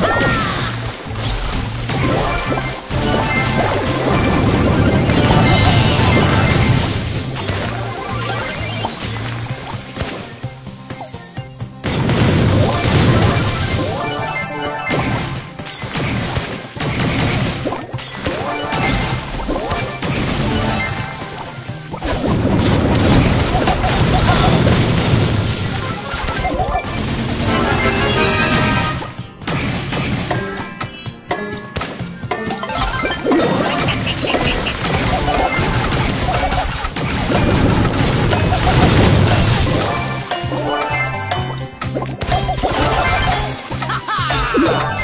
Ah! Yeah.